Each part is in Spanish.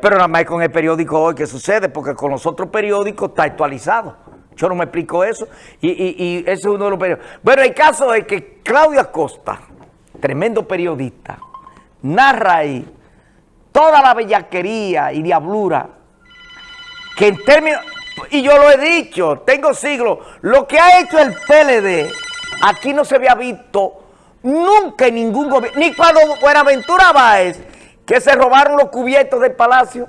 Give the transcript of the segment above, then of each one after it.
Pero nada más con el periódico hoy que sucede, porque con los otros periódicos está actualizado. Yo no me explico eso. Y, y, ese es uno de los periódicos. Bueno, el caso es que Claudia Costa, tremendo periodista, narra ahí toda la bellaquería y diablura que en términos, y yo lo he dicho, tengo siglos, lo que ha hecho el PLD, aquí no se había visto nunca en ningún gobierno, ni cuando Buenaventura Báez, que se robaron los cubiertos del palacio,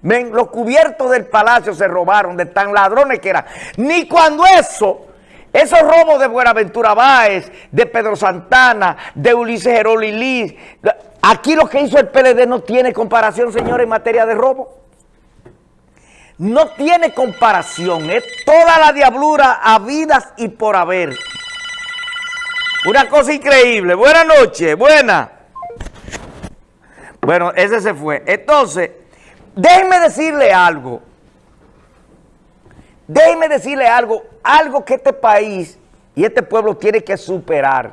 Ven, los cubiertos del palacio se robaron de tan ladrones que eran. Ni cuando eso, esos robos de Buenaventura Báez, de Pedro Santana, de Ulises Liz, aquí lo que hizo el PLD no tiene comparación, señores, en materia de robo. No tiene comparación, es toda la diablura habidas y por haber. Una cosa increíble. Buenas noches, buena. Bueno, ese se fue. Entonces, déjenme decirle algo. Déjenme decirle algo, algo que este país y este pueblo tiene que superar.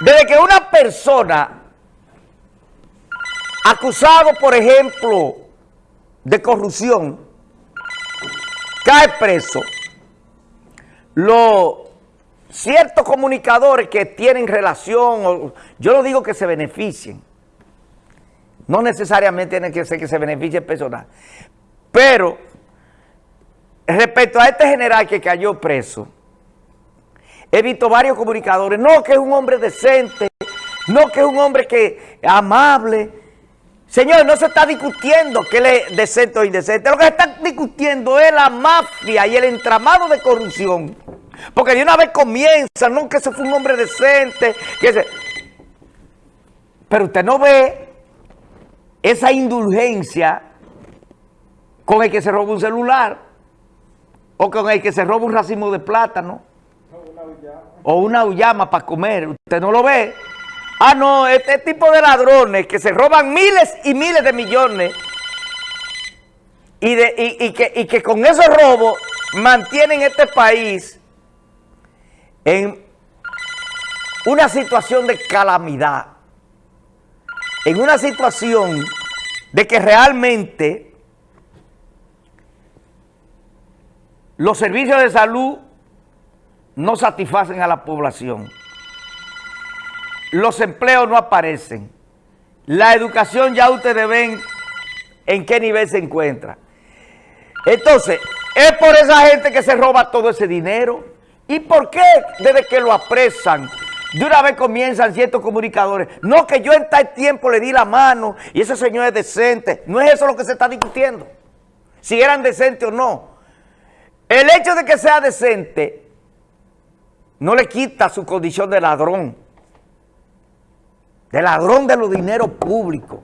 Desde que una persona acusado, por ejemplo, de corrupción, cae preso, los ciertos comunicadores que tienen relación, yo no digo que se beneficien, no necesariamente tiene que ser que se beneficie personal, pero respecto a este general que cayó preso, he visto varios comunicadores, no que es un hombre decente, no que es un hombre que amable, Señor, no se está discutiendo que él es decente o indecente. Lo que se está discutiendo es la mafia y el entramado de corrupción. Porque de una vez comienza, no que ese fue un hombre decente. Que Pero usted no ve esa indulgencia con el que se roba un celular o con el que se roba un racimo de plátano o una uyama para comer. Usted no lo ve. Ah, no, este tipo de ladrones que se roban miles y miles de millones y, que con esos robos mantienen este país en una situación de calamidad, en una situación de que realmente los servicios de salud no satisfacen a la población los empleos no aparecen. La educación ya ustedes ven en qué nivel se encuentra. Entonces, es por esa gente que se roba todo ese dinero. ¿Y por qué desde que lo apresan? De una vez comienzan ciertos comunicadores. No, que yo en tal tiempo le di la mano y ese señor es decente. No es eso lo que se está discutiendo. Si eran decentes o no. El hecho de que sea decente no le quita su condición de ladrón de ladrón de los dineros públicos,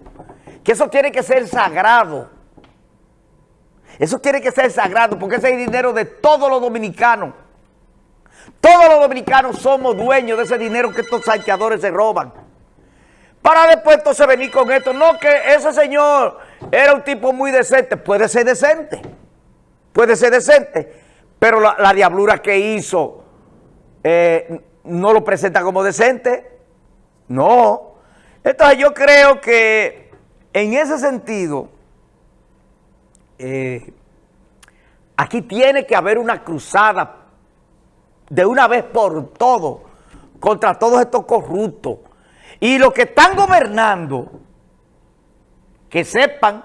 que eso tiene que ser sagrado. Eso tiene que ser sagrado porque ese es dinero de todos los dominicanos. Todos los dominicanos somos dueños de ese dinero que estos saqueadores se roban. Para después entonces venir con esto. No, que ese señor era un tipo muy decente. Puede ser decente. Puede ser decente. Pero la, diablura que hizo eh, no lo presenta como decente. No. Entonces yo creo que en ese sentido, eh, aquí tiene que haber una cruzada de una vez por todo contra todos estos corruptos. Y los que están gobernando, que sepan,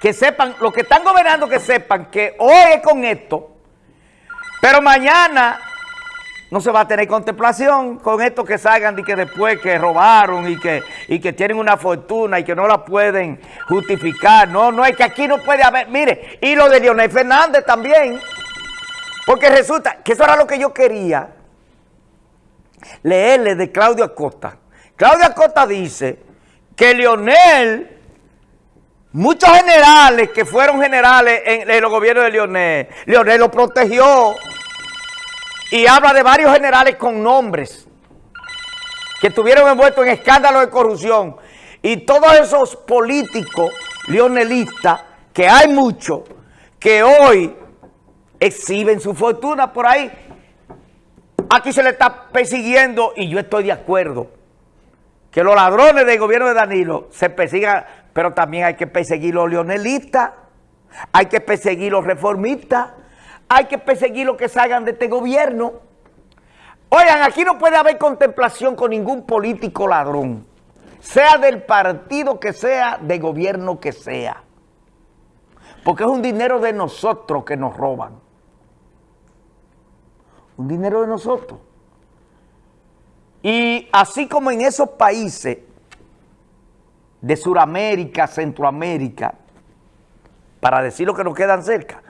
que sepan, los que están gobernando que sepan que hoy es con esto, pero mañana no se va a tener contemplación con estos que salgan y que después que robaron y que, y que tienen una fortuna y que no la pueden justificar. No, no, es que aquí no puede haber, mire, y lo de Leonel Fernández también, porque resulta que eso era lo que yo quería leerle de Claudio Acosta. Claudio Acosta dice que Leonel, muchos generales que fueron generales en, en los gobiernos de Leonel, Leonel lo protegió, y habla de varios generales con nombres que estuvieron envueltos en escándalos de corrupción y todos esos políticos leonelistas, que hay muchos, que hoy exhiben su fortuna por ahí. Aquí se le está persiguiendo y yo estoy de acuerdo que los ladrones del gobierno de Danilo se persigan, pero también hay que perseguir los leonelistas, hay que perseguir los reformistas, hay que perseguir los que salgan de este gobierno. Oigan, aquí no puede haber contemplación con ningún político ladrón, sea del partido que sea, de gobierno que sea. Porque es un dinero de nosotros que nos roban. Un dinero de nosotros. Y así como en esos países de Sudamérica, Centroamérica, para decir lo que nos quedan cerca,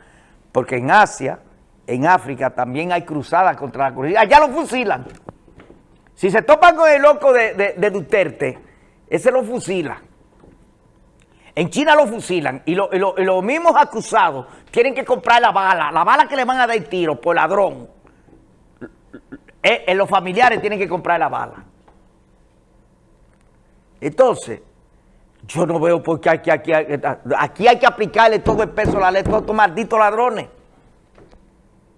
porque en Asia, en África también hay cruzadas contra la corrupción. Allá lo fusilan. Si se topan con el loco de, de, Duterte, ese lo fusila. En China lo fusilan y, los mismos acusados tienen que comprar la bala, la bala que le van a dar tiro por ladrón. Eh, en los familiares tienen que comprar la bala. Entonces, yo no veo por qué aquí, aquí, aquí hay que aplicarle todo el peso a la ley, todos estos malditos ladrones.